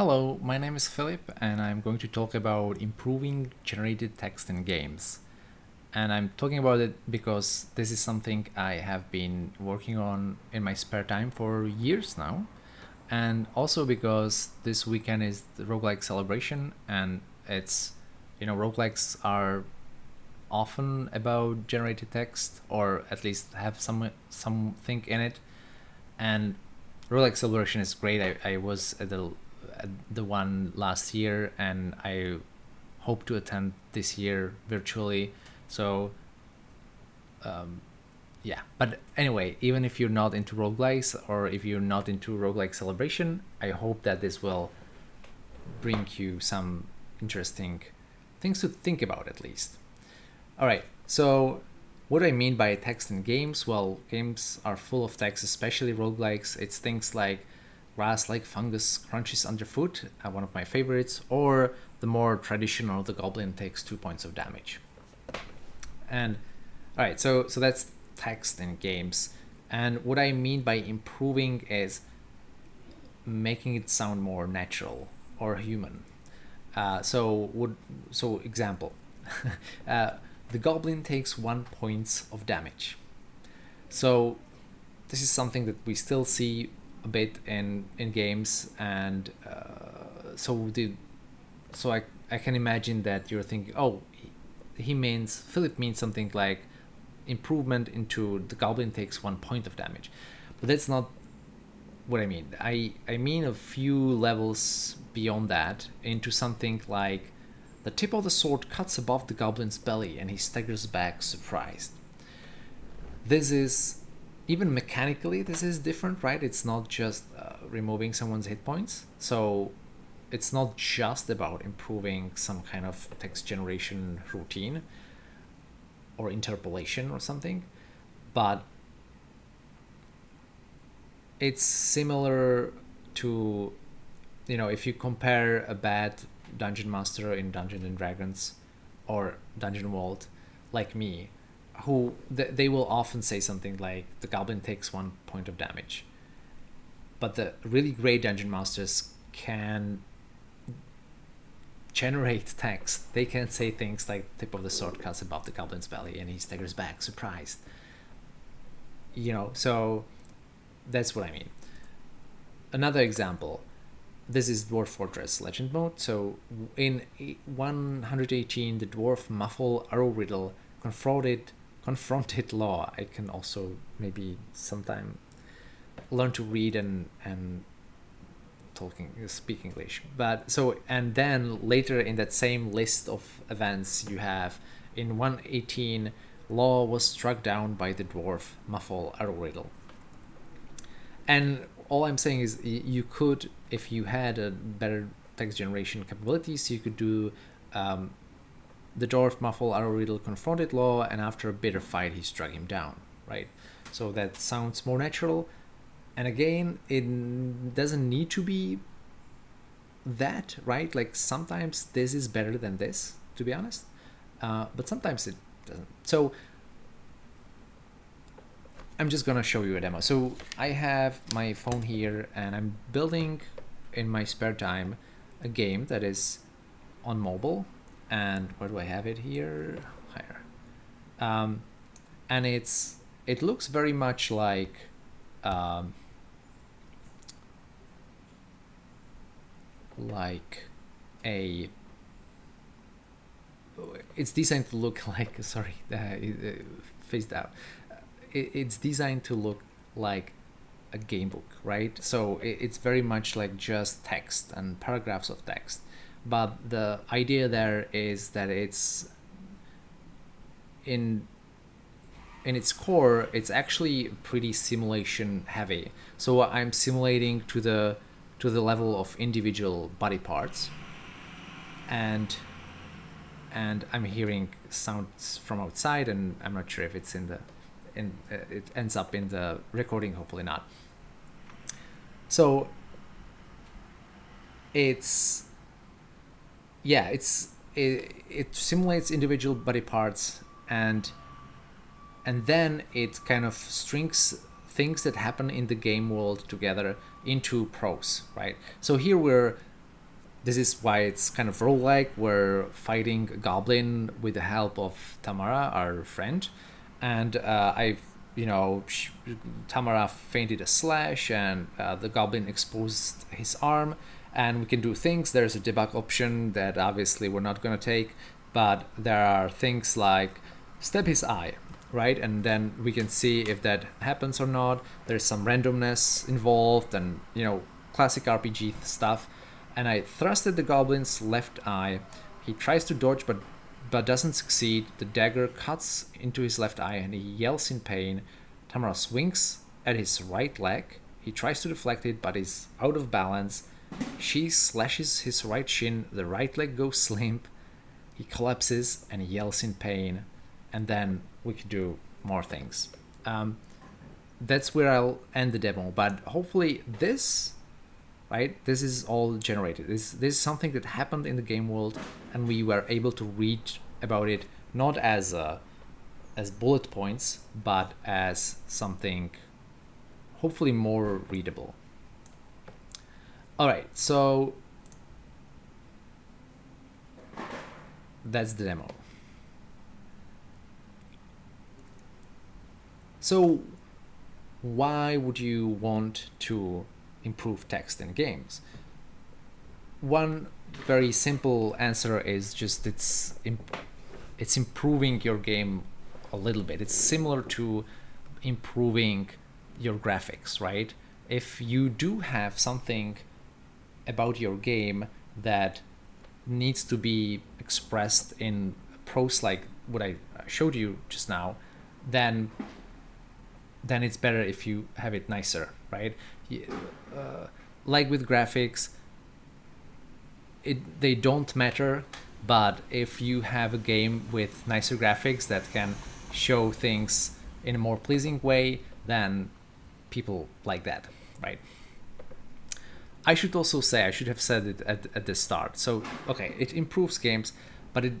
Hello, my name is Philip and I'm going to talk about improving generated text in games. And I'm talking about it because this is something I have been working on in my spare time for years now. And also because this weekend is the roguelike celebration and it's, you know, roguelikes are often about generated text or at least have some something in it. And roguelike celebration is great. I, I was at the the one last year and I hope to attend this year virtually. So um, yeah, but anyway, even if you're not into roguelikes or if you're not into roguelike celebration, I hope that this will bring you some interesting things to think about at least. All right, so what do I mean by text in games? Well, games are full of text, especially roguelikes. It's things like grass like fungus crunches underfoot, uh, one of my favorites, or the more traditional, the goblin takes two points of damage. And all right, so so that's text in games. And what I mean by improving is making it sound more natural or human. Uh, so would so example, uh, the goblin takes one points of damage. So this is something that we still see a bit in in games and uh, so the so I, I can imagine that you're thinking oh he, he means Philip means something like improvement into the goblin takes one point of damage. But that's not what I mean. I I mean a few levels beyond that into something like the tip of the sword cuts above the goblin's belly and he staggers back surprised. This is even mechanically this is different right? It's not just uh, removing someone's hit points. So it's not just about improving some kind of text generation routine or interpolation or something but it's similar to you know if you compare a bad dungeon master in dungeons and dragons or dungeon world like me who th- they will often say something like the goblin takes one point of damage. But the really great dungeon masters can generate text. They can say things like tip of the sword cuts above the goblin's belly and he staggers back surprised. You know so that's what i mean. Another example this is dwarf fortress legend mode. So in 118 the dwarf muffle arrow riddle confronted confronted law i can also maybe sometime learn to read and and talking speak english. But so and then later in that same list of events you have in 118 law was struck down by the dwarf muffle arrow riddle and all i'm saying is you could if you had a better text generation capabilities you could do um, the dwarf Muffle Arrow Riddle confronted Law, and after a bitter fight, he struck him down, right? So that sounds more natural. And again, it doesn't need to be that, right? Like sometimes this is better than this, to be honest. Uh, but sometimes it doesn't. So I'm just gonna show you a demo. So I have my phone here and I'm building in my spare time a game that is on mobile and where do I have it here? Higher. Um, and it's it looks very much like um, like a it's designed to look like sorry uh, phased out it, it's designed to look like a game book right so it, it's very much like just text and paragraphs of text but the idea there is that it's in in its core it's actually pretty simulation heavy. So i'm simulating to the to the level of individual body parts. And and i'm hearing sounds from outside and i'm not sure if it's in the in uh, it ends up in the recording hopefully not. So it's yeah, it's it, it simulates individual body parts and and then it kind of strings things that happen in the game world together into prose, right? So here we're this is why it's kind of roguelike. We're fighting a goblin with the help of Tamara, our friend, and uh, I've you know Tamara feinted a slash, and uh, the goblin exposed his arm, and we can do things. There's a debug option that obviously we're not gonna take, but there are things like step his eye right and then we can see if that happens or not there's some randomness involved and you know classic rpg stuff and I thrusted the goblin's left eye. He tries to dodge but but doesn't succeed. The dagger cuts into his left eye and he yells in pain. Tamara swings at his right leg. He tries to deflect it but is out of balance. She slashes his right shin. The right leg goes limp. He collapses and yells in pain. And then we could do more things. Um, that's where I'll end the demo. But hopefully this right? This is all generated. This, this is something that happened in the game world and we were able to read about it not as a, as bullet points, but as something hopefully more readable. All right, so that's the demo. So why would you want to improve text in games? One very simple answer is just it's imp it's improving your game a little bit. It's similar to improving your graphics, right? If you do have something about your game that needs to be expressed in prose like what I showed you just now, then then it's better if you have it nicer, right? Uh, like with graphics, it they don't matter. But if you have a game with nicer graphics that can show things in a more pleasing way, then people like that, right? I should also say, I should have said it at, at the start. So, okay, it improves games, but it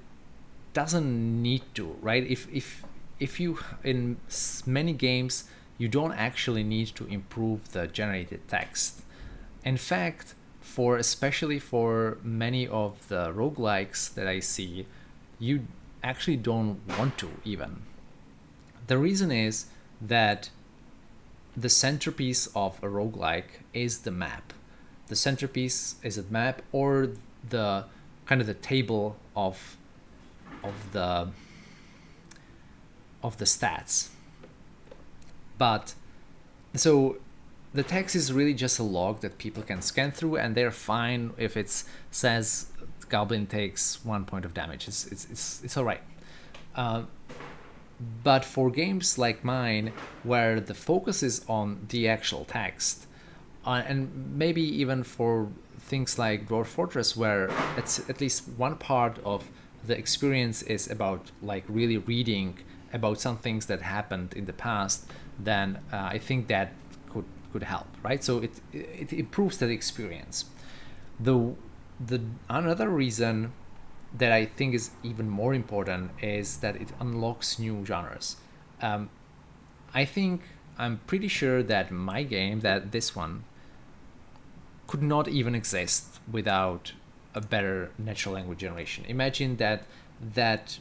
doesn't need to, right? If, if, if you, in many games, you don't actually need to improve the generated text. In fact, for especially for many of the roguelikes that I see, you actually don't want to even. The reason is that the centerpiece of a roguelike is the map. The centerpiece is a map or the kind of the table of of the of the stats but so the text is really just a log that people can scan through and they're fine if it says goblin takes one point of damage. It's, it's, it's, it's all right. Uh, but for games like mine, where the focus is on the actual text, uh, and maybe even for things like Dwarf Fortress, where it's at least one part of the experience is about like really reading about some things that happened in the past, then uh, I think that could could help, right? So it it improves that experience. The the another reason that I think is even more important is that it unlocks new genres. Um, I think I'm pretty sure that my game, that this one, could not even exist without a better natural language generation. Imagine that that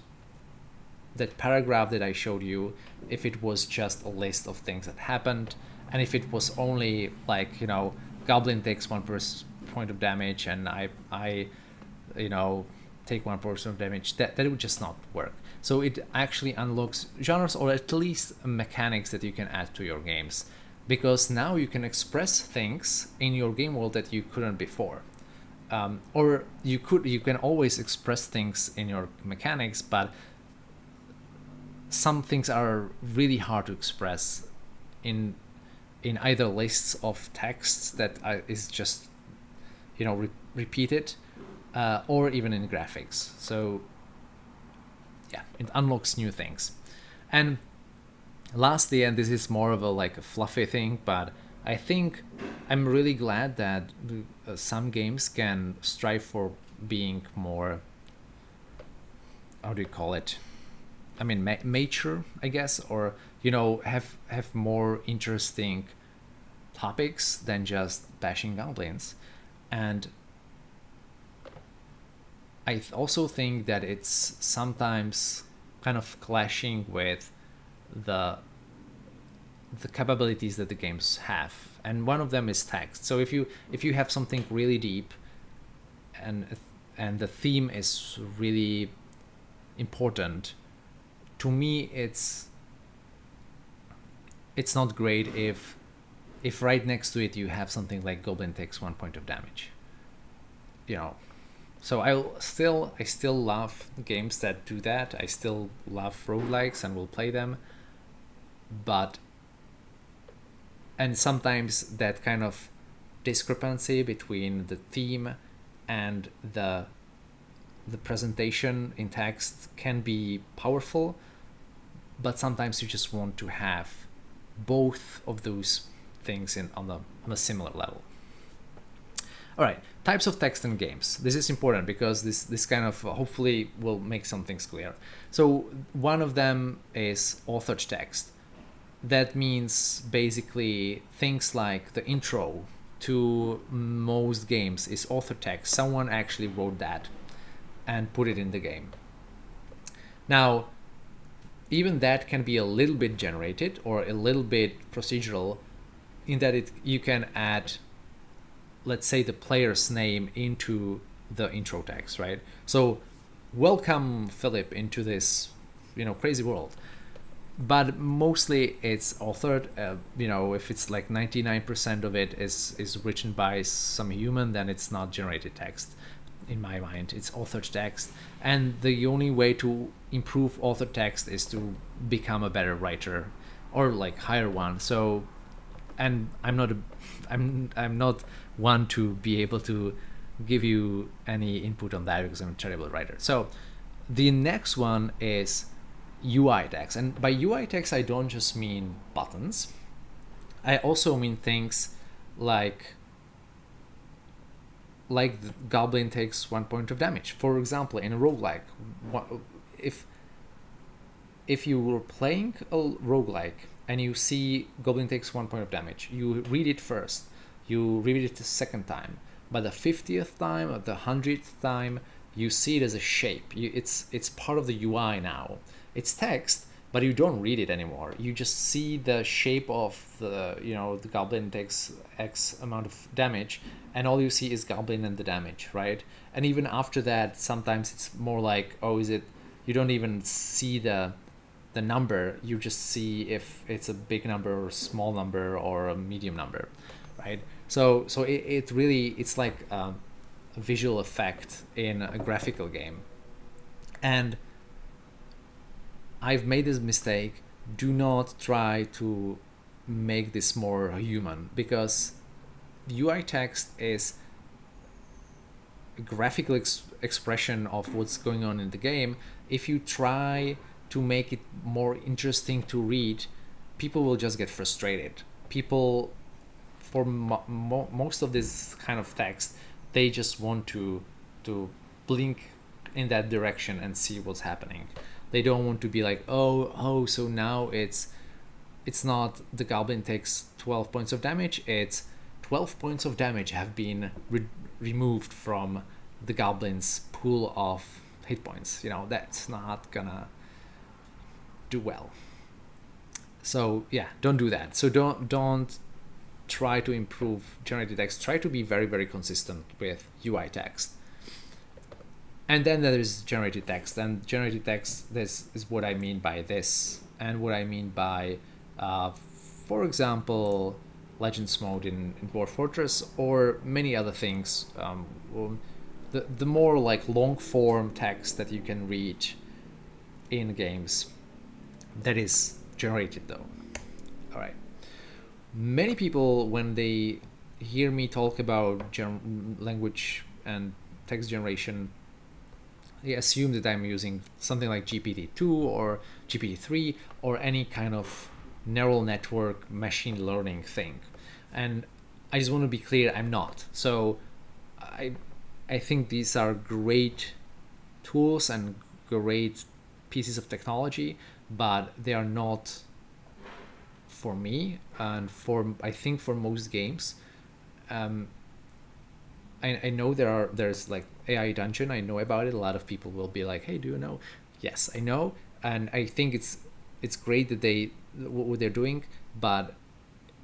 that paragraph that I showed you, if it was just a list of things that happened, and if it was only like, you know, Goblin takes one point of damage and I, I, you know, take one portion of damage, that, that would just not work. So it actually unlocks genres or at least mechanics that you can add to your games. Because now you can express things in your game world that you couldn't before. Um, or you could you can always express things in your mechanics, but some things are really hard to express in in either lists of texts that is just you know re repeated uh, or even in graphics. So yeah it unlocks new things. And lastly and this is more of a like a fluffy thing but I think I'm really glad that uh, some games can strive for being more how do you call it? I mean, ma mature, I guess, or you know, have have more interesting topics than just bashing goblins, and I th- also think that it's sometimes kind of clashing with the the capabilities that the games have and one of them is text. So if you if you have something really deep and and the theme is really important to me it's it's not great if if right next to it you have something like goblin takes one point of damage. You know so i still i still love games that do that. I still love roguelikes and will play them. But and sometimes that kind of discrepancy between the theme and the the presentation in text can be powerful but sometimes you just want to have both of those things in on a on a similar level all right types of text in games this is important because this this kind of uh, hopefully will make some things clear so one of them is authored text that means basically things like the intro to most games is author text. Someone actually wrote that and put it in the game. Now, even that can be a little bit generated or a little bit procedural in that it you can add let's say the player's name into the intro text, right? So welcome Philip into this, you know, crazy world. But mostly it's authored uh, you know if it's like 99% of it is is written by some human then it's not generated text in my mind. It's authored text. And the only way to improve author text is to become a better writer or like hire one. So and i'm not a i'm i'm not one to be able to give you any input on that because i'm a terrible writer so the next one is UI text. And by UI text, I don't just mean buttons. I also mean things like like goblin takes one point of damage. For example, in a roguelike, if if you were playing a roguelike and you see goblin takes one point of damage, you read it first, you read it the second time. By the 50th time or the 100th time, you see it as a shape. You, it's it's part of the UI now. It's text but you don't read it anymore. You just see the shape of the you know the goblin takes x amount of damage and all you see is goblin and the damage right? And even after that sometimes it's more like oh is it you don't even see the the number. You just see if it's a big number or a small number or a medium number right so so it, it really it's like a, a visual effect in a graphical game and I've made this mistake. Do not try to make this more human because UI text is a graphical ex- expression of what's going on in the game. If you try to make it more interesting to read, people will just get frustrated. People, for mo- mo- most of this kind of text, they just want to to blink in that direction and see what's happening. They don't want to be like oh oh so now it's it's not the goblin takes 12 points of damage it's 12 points of damage have been re- removed from the goblin's pool of hit points. You know that's not gonna do well. So yeah don't do that. So don't don't try to improve generated text try to be very very consistent with ui text. And then there is generated text and generated text this is what i mean by this and what i mean by uh, for example legends mode in, in fortress or many other things um, the, the more like long form text that you can read in games that is generated though. All right many people when they hear me talk about gen- language and text generation they assume that I'm using something like GPT-2 or GPT-3 or any kind of neural network machine learning thing. And I just want to be clear, I'm not. So I, I think these are great tools and great pieces of technology, but they are not for me and for I think for most games. Um, I, I know there are there's like AI Dungeon. I know about it. A lot of people will be like, "Hey, do you know?" Yes, I know, and I think it's it's great that they what they're doing, but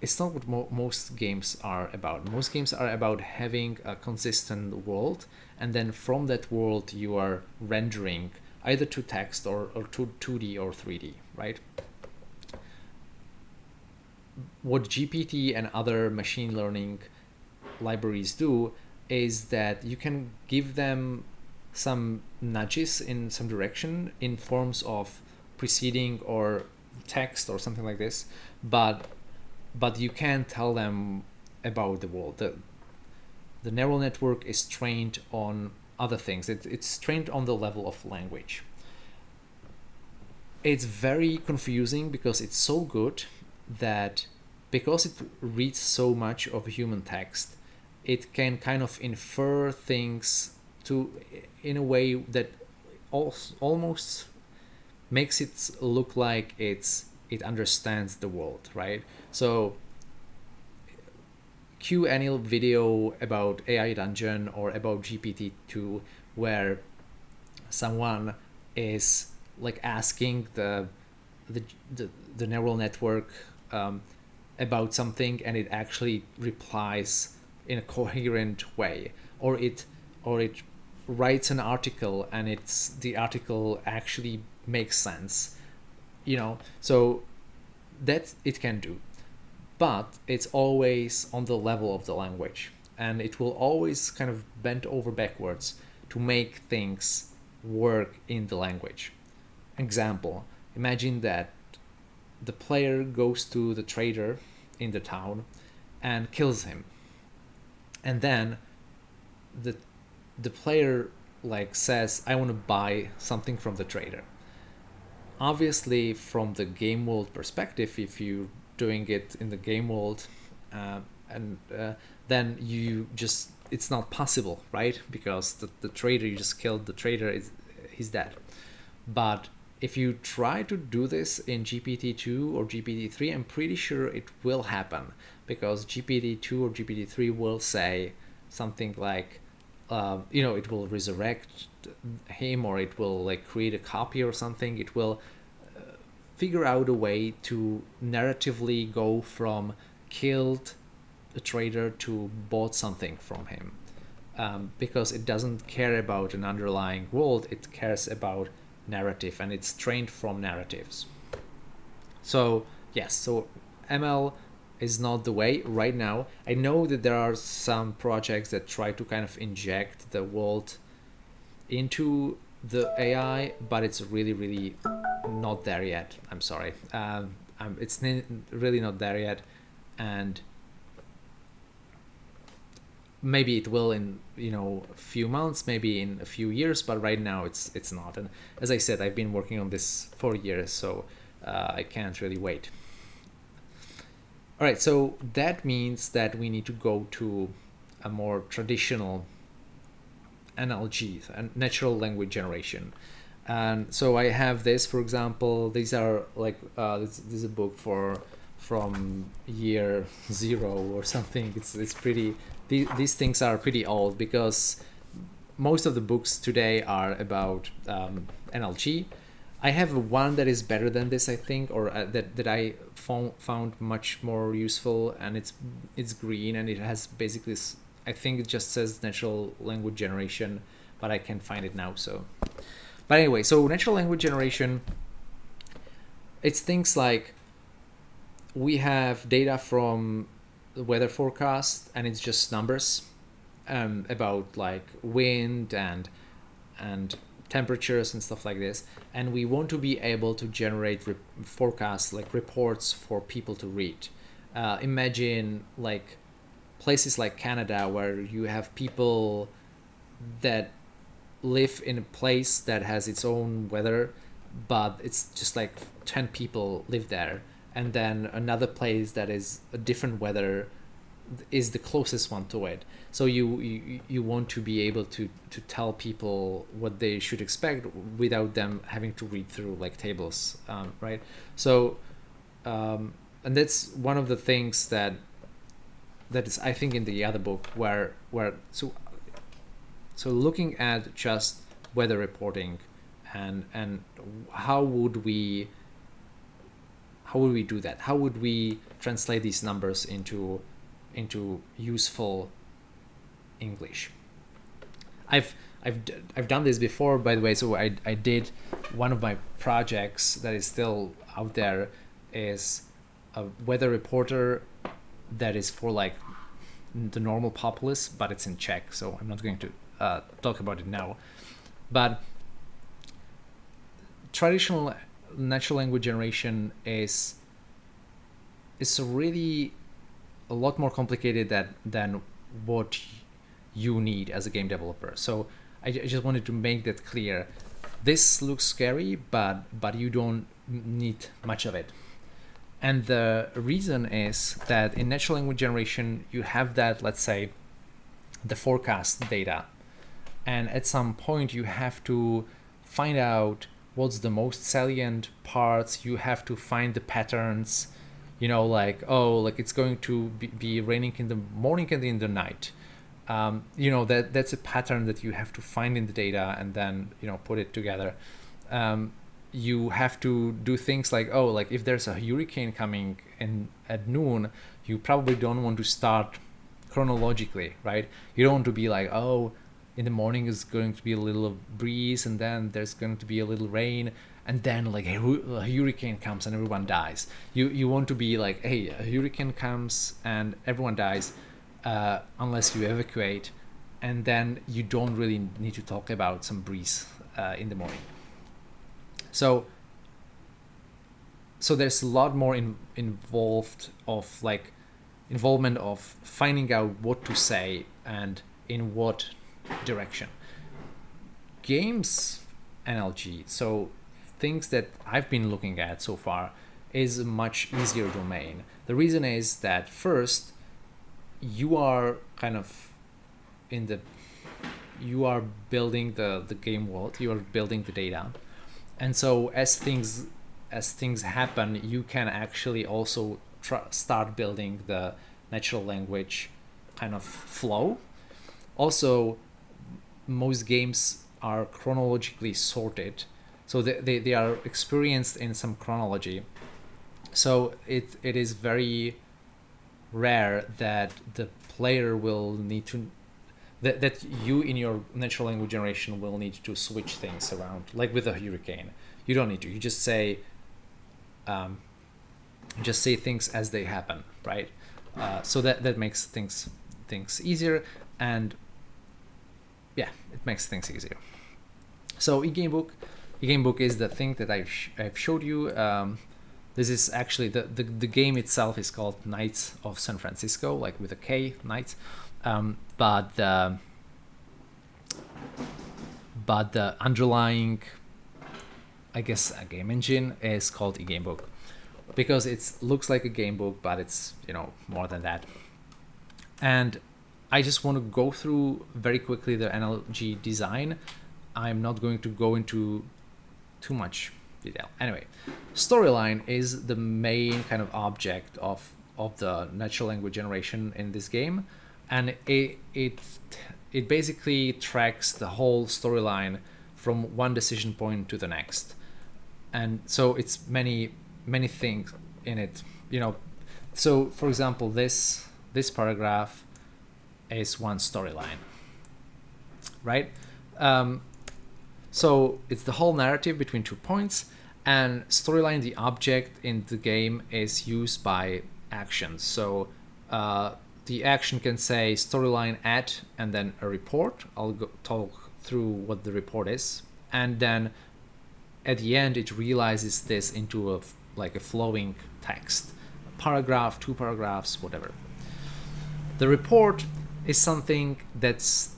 it's not what mo- most games are about. Most games are about having a consistent world, and then from that world you are rendering either to text or, or to 2D or 3D, right? What GPT and other machine learning libraries do is that you can give them some nudges in some direction in forms of preceding or text or something like this but but you can't tell them about the world. The, the neural network is trained on other things. It, it's trained on the level of language. It's very confusing because it's so good that because it reads so much of human text it can kind of infer things to in a way that almost makes it look like it's it understands the world right? So cue any video about ai dungeon or about gpt-2 where someone is like asking the the the, the neural network um, about something and it actually replies in a coherent way. Or it or it writes an article and it's the article actually makes sense you know? So that it can do. But it's always on the level of the language. And it will always kind of bend over backwards to make things work in the language. Example imagine that the player goes to the trader in the town and kills him. And then the the player like says i want to buy something from the trader. Obviously from the game world perspective if you're doing it in the game world uh, and uh, then you just it's not possible right? Because the, the trader you just killed the trader is he's dead. But if you try to do this in GPT-2 or GPT-3, I'm pretty sure it will happen because GPT-2 or GPT-3 will say something like, uh, you know, it will resurrect him or it will like create a copy or something. It will uh, figure out a way to narratively go from killed a trader to bought something from him um, because it doesn't care about an underlying world. It cares about narrative and it's trained from narratives. So yes, so ML is not the way right now. I know that there are some projects that try to kind of inject the world into the AI, but it's really, really not there yet. I'm sorry. Um, it's really not there yet. And maybe it will in you know a few months maybe in a few years but right now it's it's not. And as i said i've been working on this for years so uh, i can't really wait. All right so that means that we need to go to a more traditional nlg and natural language generation. And so i have this for example these are like uh, this, this is a book for from year zero or something. It's it's pretty these, these things are pretty old because most of the books today are about um, NLG. I have one that is better than this, I think, or uh, that that I found found much more useful, and it's it's green and it has basically, I think it just says natural language generation, but I can't find it now. So, but anyway, so natural language generation. It's things like we have data from the weather forecast and it's just numbers um, about like wind and and temperatures and stuff like this. And we want to be able to generate re- forecasts like reports for people to read. Uh, imagine like places like canada where you have people that live in a place that has its own weather but it's just like 10 people live there and then another place that is a different weather is the closest one to it. So you, you you want to be able to to tell people what they should expect without them having to read through like tables um, right? So um, and that's one of the things that that is i think in the other book where where so so looking at just weather reporting and and how would we how would we do that? How would we translate these numbers into into useful english? I've i've i've done this before by the way so i i did one of my projects that is still out there is a weather reporter that is for like the normal populace but it's in czech so i'm not going to uh, talk about it now. But traditional natural language generation is is really a lot more complicated that than what you need as a game developer. So I, I just wanted to make that clear. This looks scary, but but you don't need much of it. And the reason is that in natural language generation, you have that, let's say, the forecast data. And at some point, you have to find out what's the most salient parts you have to find the patterns you know like oh like it's going to be, be raining in the morning and in the night. Um, you know that that's a pattern that you have to find in the data and then you know put it together. Um, you have to do things like oh like if there's a hurricane coming in at noon you probably don't want to start chronologically right? You don't want to be like oh in the morning is going to be a little breeze and then there's going to be a little rain and then like a hurricane comes and everyone dies. You you want to be like hey a hurricane comes and everyone dies uh, unless you evacuate and then you don't really need to talk about some breeze uh, in the morning. So so there's a lot more in, involved of like involvement of finding out what to say and in what direction. Games NLG, so things that I've been looking at so far, is a much easier domain. The reason is that first, you are kind of in the you are building the the game world you are building the data and so as things as things happen you can actually also start building the natural language kind of flow also most games are chronologically sorted. So they, they, they are experienced in some chronology. So it, it is very rare that the player will need to that, that you in your natural language generation will need to switch things around like with a hurricane. You don't need to. You just say um, just say things as they happen right? Uh, so that that makes things things easier. And yeah, it makes things easier. So eGamebook, eGamebook is the thing that I've, sh I've showed you. Um, this is actually the, the, the game itself is called Knights of San Francisco, like with a K, Knights. Um, but the, but the underlying, I guess, a game engine is called eGamebook because it looks like a game book, but it's you know more than that. And I just want to go through very quickly the NLG design. I'm not going to go into too much detail. Anyway, storyline is the main kind of object of, of the natural language generation in this game. And it, it, it basically tracks the whole storyline from one decision point to the next. And so it's many, many things in it, you know. So for example, this, this paragraph is one storyline, right? Um, so it's the whole narrative between two points, and storyline, the object in the game, is used by actions. So uh, the action can say storyline at and then a report. I'll go talk through what the report is, and then at the end it realizes this into a like a flowing text, a paragraph, two paragraphs, whatever. The report is something that's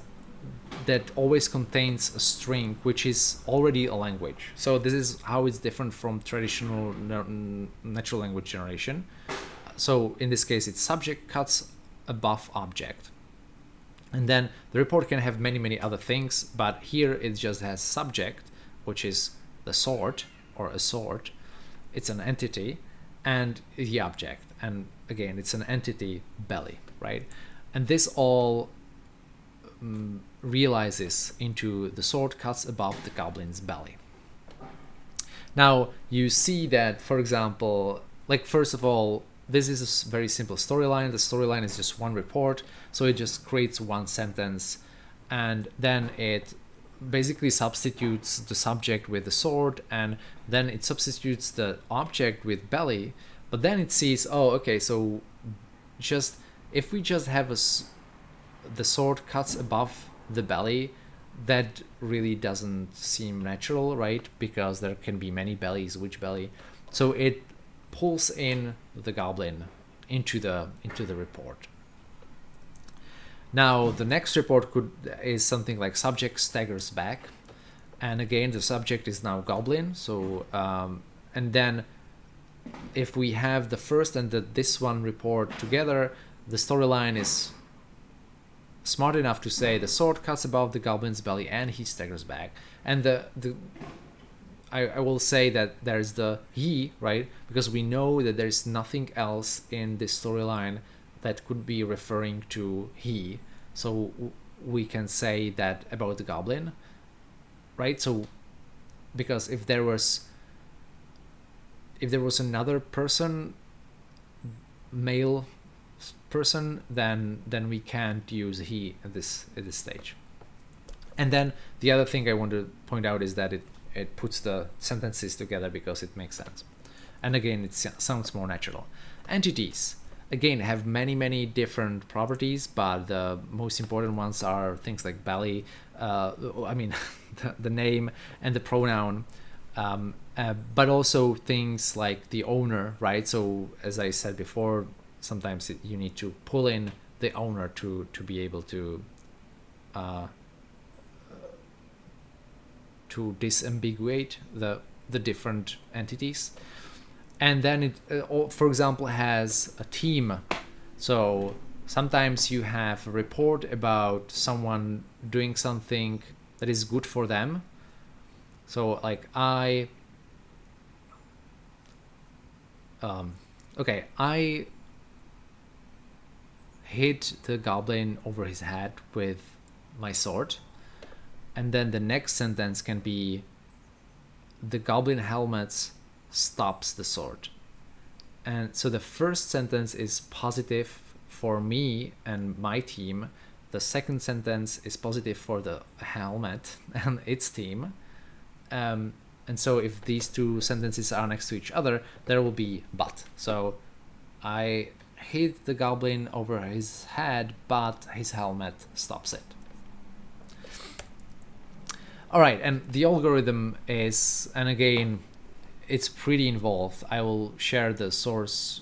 that always contains a string which is already a language. So this is how it's different from traditional natural language generation. So in this case it's subject cuts above object. And then the report can have many many other things but here it just has subject which is the sort or a sort. It's an entity and the object. And again it's an entity belly right and this all um, realizes into the sword cuts above the goblin's belly. Now you see that, for example, like first of all, this is a very simple storyline. The storyline is just one report, so it just creates one sentence, and then it basically substitutes the subject with the sword, and then it substitutes the object with belly, but then it sees, oh, okay, so just if we just have a the sword cuts above the belly, that really doesn't seem natural, right? Because there can be many bellies, which belly? So it pulls in the goblin into the into the report. Now the next report could is something like subject staggers back, and again the subject is now goblin. So um, and then if we have the first and the this one report together, the storyline is smart enough to say the sword cuts above the goblin's belly and he staggers back. And the the I, I will say that there's the he, right? Because we know that there's nothing else in this storyline that could be referring to he. So we can say that about the goblin, right? So because if there was if there was another person male person, then then we can't use he at this at this stage. And then the other thing I want to point out is that it it puts the sentences together because it makes sense. And again, it sounds more natural. Entities again have many many different properties, but the most important ones are things like belly. Uh, I mean, the, the, name and the pronoun. Um, uh, but also things like the owner, right? So as I said before, sometimes it, you need to pull in the owner to to be able to uh, to disambiguate the the different entities. And then it uh, for example has a team. So sometimes you have a report about someone doing something that is good for them. So like i um, okay i hit the goblin over his head with my sword. And then the next sentence can be the goblin helmet stops the sword. And so the first sentence is positive for me and my team. The second sentence is positive for the helmet and its team. Um, and so if these two sentences are next to each other, there will be but. So I hit the goblin over his head, but his helmet stops it. All right, and the algorithm is, and again, it's pretty involved. I will share the source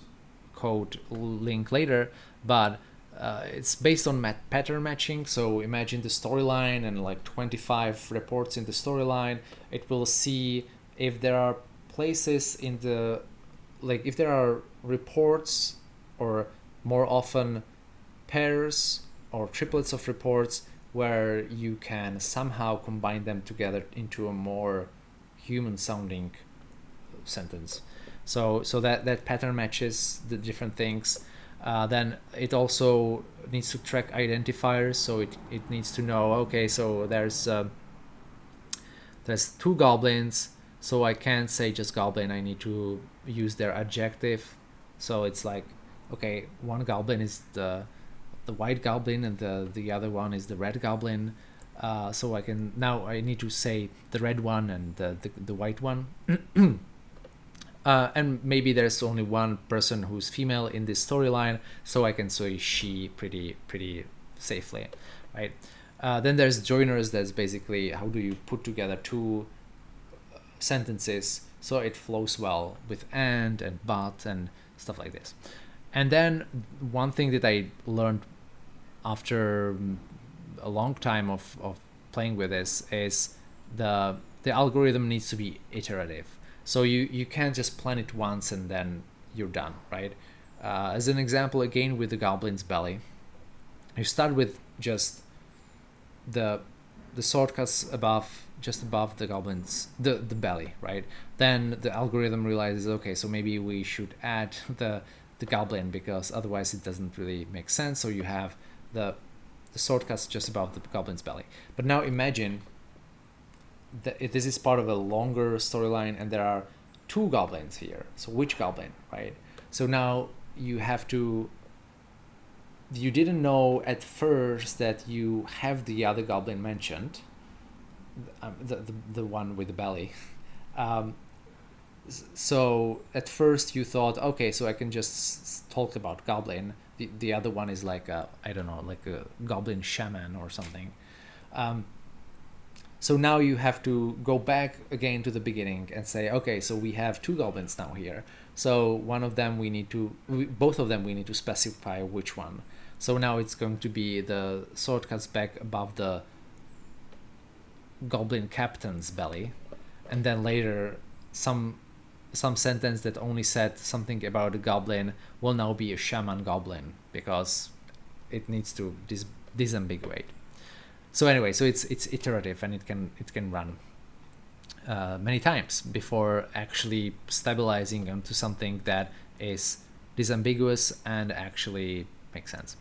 code link later, but uh, it's based on mat pattern matching. So imagine the storyline and like 25 reports in the storyline. It will see if there are places in the, like if there are reports or more often pairs or triplets of reports where you can somehow combine them together into a more human sounding sentence. So so that that pattern matches the different things. Uh, then it also needs to track identifiers so it, it needs to know okay so there's uh, there's two goblins so I can't say just goblin I need to use their adjective. So it's like okay, one goblin is the the white goblin and the the other one is the red goblin. Uh, so I can now I need to say the red one and the the, the white one. uh, and maybe there's only one person who's female in this storyline, so I can say she pretty pretty safely, right? Uh, then there's joiners. That's basically how do you put together two uh, sentences so it flows well with and and but and stuff like this. And then one thing that I learned after a long time of, of playing with this is the the algorithm needs to be iterative. So you, you can't just plan it once and then you're done, right? Uh, as an example, again with the goblin's belly, you start with just the the sword cuts above just above the goblin's the the belly right then the algorithm realizes okay so maybe we should add the the goblin because otherwise it doesn't really make sense. So you have the the shortcut's just above the goblin's belly. But now imagine that this is part of a longer storyline and there are two goblins here. So which goblin, right? So now you have to you didn't know at first that you have the other goblin mentioned, um, the, the, the one with the belly. Um, so at first you thought, okay, so I can just talk about goblin. The, the other one is like a, I don't know, like a goblin shaman or something. Um, so now you have to go back again to the beginning and say, okay, so we have two goblins now here. So one of them we need to, we, both of them we need to specify which one. So now it's going to be the sword cuts back above the goblin captain's belly, and then later some some sentence that only said something about a goblin will now be a shaman goblin because it needs to dis disambiguate. So anyway, so it's it's iterative and it can it can run uh, many times before actually stabilizing onto something that is disambiguous and actually makes sense.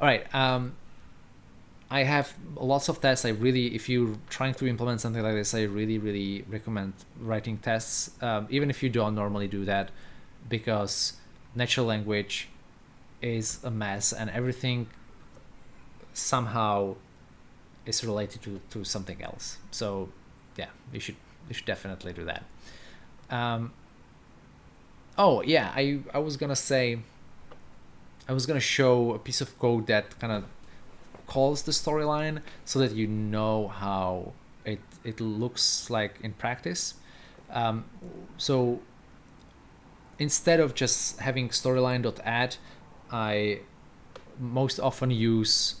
All right. Um, I have lots of tests. I really, if you're trying to implement something like this, I really, really recommend writing tests, um, even if you don't normally do that, because natural language is a mess and everything somehow is related to, to something else. So yeah, you should you should definitely do that. Um, oh yeah, I I was gonna say I was gonna show a piece of code that kind of calls the storyline so that you know how it it looks like in practice. Um, so instead of just having storyline.add, I most often use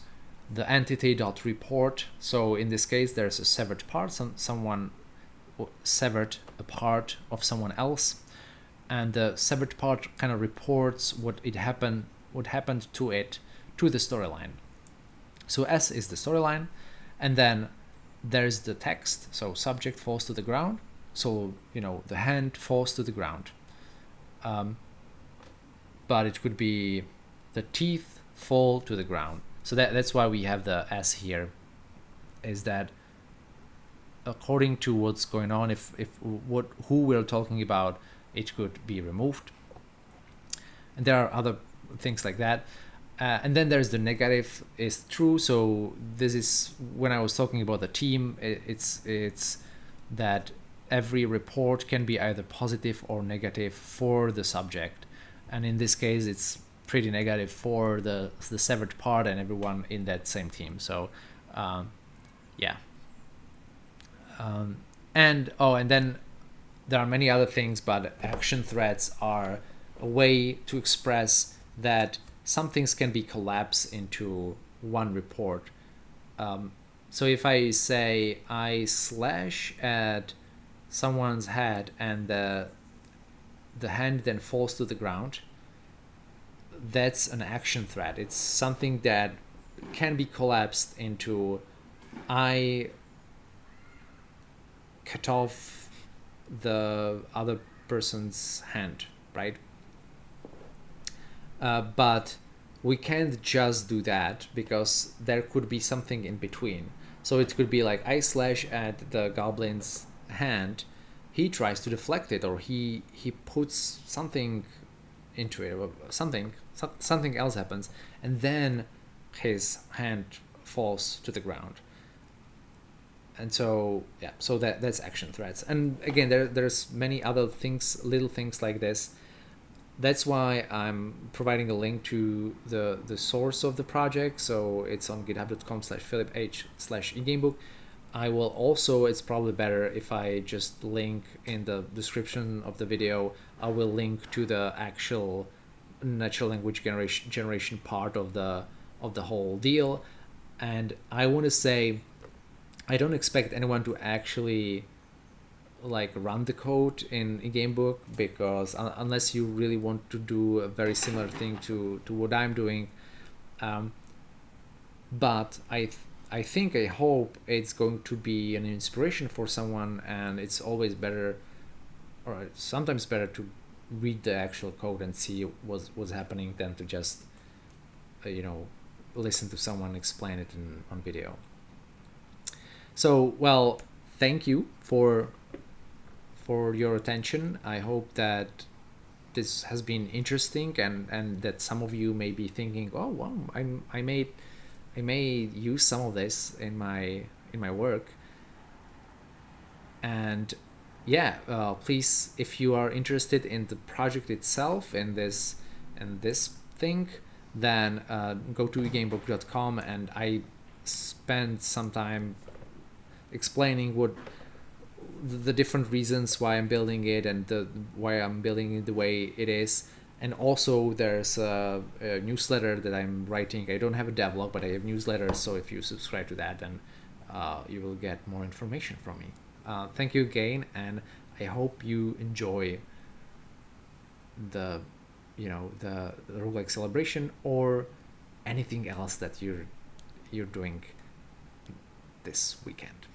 the entity.report. So in this case, there's a severed part, some, someone severed a part of someone else. And the severed part kind of reports what it happened what happened to it to the storyline. So S is the storyline, and then there's the text. So subject falls to the ground. So you know the hand falls to the ground. Um, but it could be the teeth fall to the ground. So that, that's why we have the S here, is that according to what's going on, if, if what who we're talking about, it could be removed. And there are other things like that. Uh, and then there's the negative is true. So this is when I was talking about the team. It, it's it's that every report can be either positive or negative for the subject, and in this case, it's pretty negative for the the severed part and everyone in that same team. So, um, yeah. Um, and oh, and then there are many other things, but action threads are a way to express that some things can be collapsed into one report. Um, so if I say I slash at someone's head and the the hand then falls to the ground, that's an action thread. It's something that can be collapsed into I cut off the other person's hand, right? Uh, but we can't just do that because there could be something in between. So it could be like I slash at the goblin's hand, he tries to deflect it or he he puts something into it or something something else happens and then his hand falls to the ground. And so yeah so that that's action threads. And again there there's many other things little things like this that's why I'm providing a link to the, the source of the project. So it's on github.com slash filiph slash. I will also, it's probably better if I just link in the description of the video, I will link to the actual natural language generation generation part of the of the whole deal. And I want to say, I don't expect anyone to actually like run the code in, in gamebook because un unless you really want to do a very similar thing to to what i'm doing um, but i i think i hope it's going to be an inspiration for someone and it's always better or sometimes better to read the actual code and see what's what's happening than to just uh, you know listen to someone explain it in, on video. So, well, thank you for for your attention. I hope that this has been interesting and and that some of you may be thinking, "Oh, wow, I'm, I made I may use some of this in my in my work." And yeah, uh, please, if you are interested in the project itself and this and this thing, then uh, go to egamebook.com and I spend some time explaining what the different reasons why I'm building it and the why I'm building it the way it is. And also there's a, a newsletter that I'm writing. I don't have a devlog, but I have newsletters. So if you subscribe to that, then uh, you will get more information from me. Uh, thank you again, and I hope you enjoy the, you know, the, the roguelike celebration or anything else that you're you're doing this weekend.